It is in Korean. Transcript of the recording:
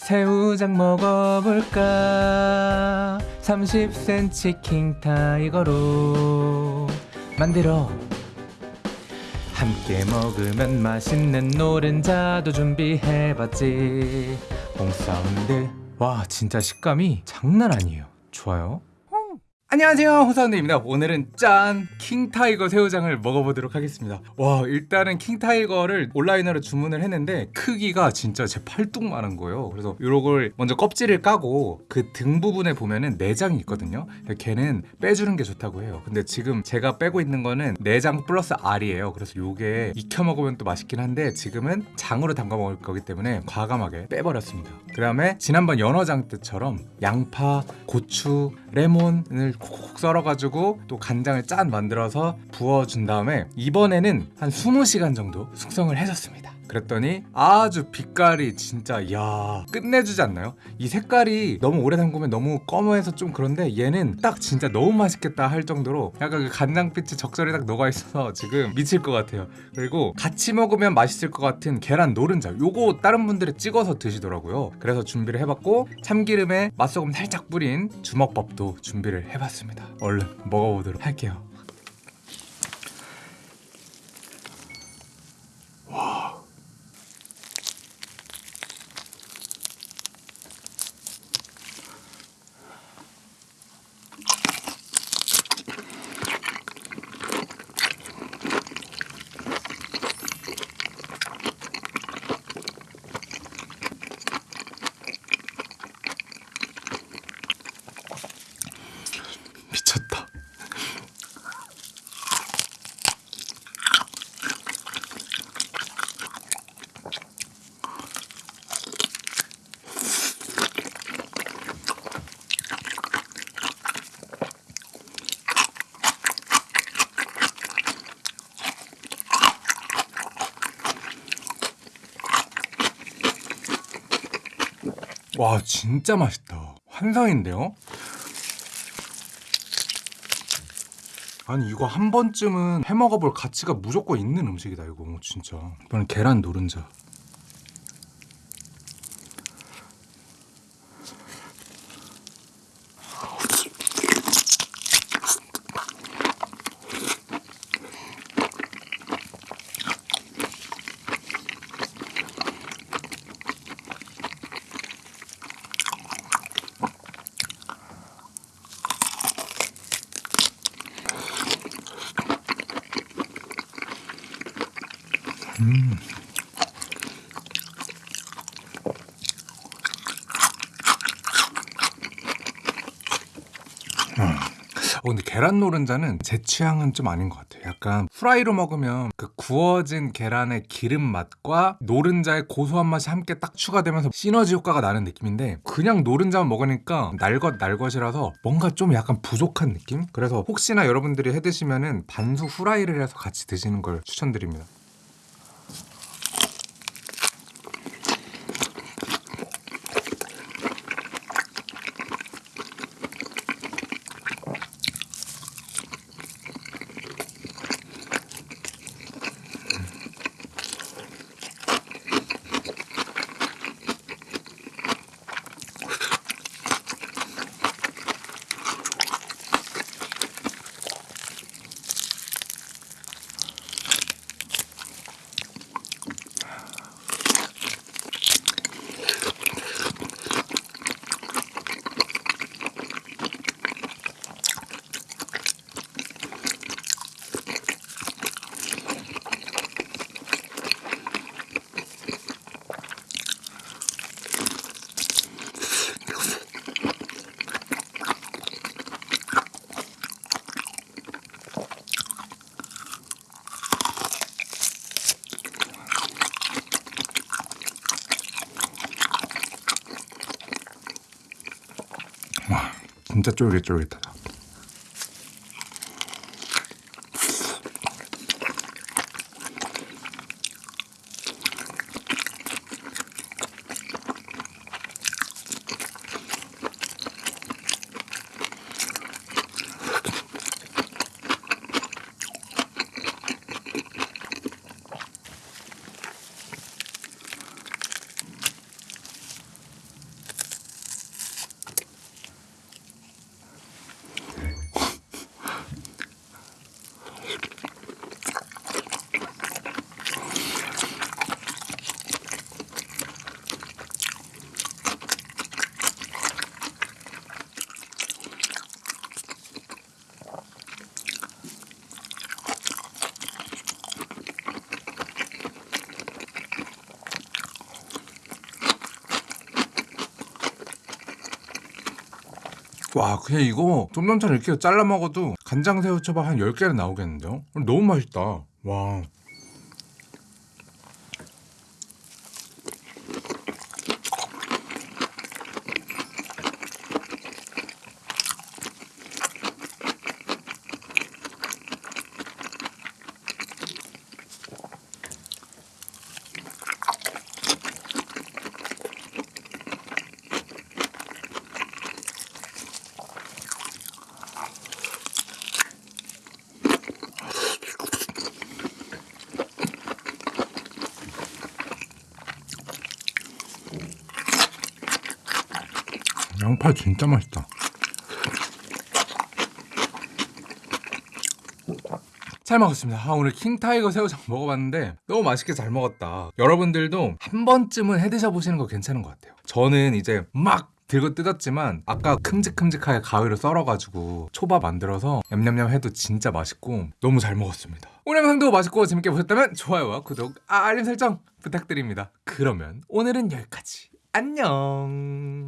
새우장 먹어볼까? 30cm king tiger로 만들어. 함께 먹으면 맛있는 노른자도 준비해봤지. 홍사운드. 와 진짜 식감이 장난 아니에요. 좋아요 안녕하세요 홍사운드입니다. 오늘은 짠 king tiger 새우장을 먹어보도록 하겠습니다. 와 일단은 king tiger를 온라인으로 주문을 했는데 크기가 진짜 제 팔뚝만한 거예요. 그래서 요걸 먼저 껍질을 까고 그 등 부분에 보면은 내장이 있거든요. 걔는 빼주는 게 좋다고 해요. 근데 지금 제가 빼고 있는 거는 내장 플러스 알이에요. 그래서 요게 익혀 먹으면 또 맛있긴 한데 지금은 장으로 담가 먹을 거기 때문에 과감하게 빼버렸습니다. 그 다음에 지난번 연어장 때처럼 양파, 고추, 레몬을 콕콕 썰어가지고 또 간장을 짠 만들어서 부어준 다음에 이번에는 한 20시간 정도 숙성을 해줬습니다 그랬더니 아주 빛깔이 진짜 야 끝내주지 않나요? 이 색깔이 너무 오래 담그면 너무 검어해서 좀 그런데 얘는 딱 진짜 너무 맛있겠다 할 정도로 약간 그 간장빛이 적절히 딱 녹아 있어서 지금 미칠 것 같아요. 그리고 같이 먹으면 맛있을 것 같은 계란 노른자 요거 다른 분들이 찍어서 드시더라고요. 그래서 준비를 해봤고 참기름에 맛소금 살짝 뿌린 주먹밥도 준비를 해봤습니다. 얼른 먹어보도록 할게요 미쳤다. 와 진짜 맛있다. 환상인데요? 아니 이거 한 번쯤은 해 먹어볼 가치가 무조건 있는 음식이다 이거 진짜 이번엔 계란 노른자 어, 근데 계란 노른자는 제 취향은 좀 아닌 것 같아요. 약간 후라이로 먹으면 그 구워진 계란의 기름 맛과 노른자의 고소한 맛이 함께 딱 추가되면서 시너지 효과가 나는 느낌인데 그냥 노른자만 먹으니까 날것 날것이라서 뭔가 좀 약간 부족한 느낌? 그래서 혹시나 여러분들이 해 드시면은 반숙 후라이를 해서 같이 드시는 걸 추천드립니다. 와 진짜 쫄깃쫄깃하다. 와 그냥 이거 쫌남처럼 이렇게 잘라 먹어도 간장 새우초밥 한 10개는 나오겠는데요? 너무 맛있다 와 양파 진짜 맛있다 잘 먹었습니다. 아, 오늘 킹타이거 새우장 먹어봤는데 너무 맛있게 잘 먹었다. 여러분들도 한 번쯤은 해드셔 보시는 거 괜찮은 것 같아요. 저는 이제 막 들고 뜯었지만 아까 큼직큼직하게 가위로 썰어가지고 초밥 만들어서 냠냠냠 해도 진짜 맛있고 너무 잘 먹었습니다. 오늘 영상도 맛있고 재밌게 보셨다면 좋아요와 구독, 알림 설정 부탁드립니다. 그러면 오늘은 여기까지. 안녕.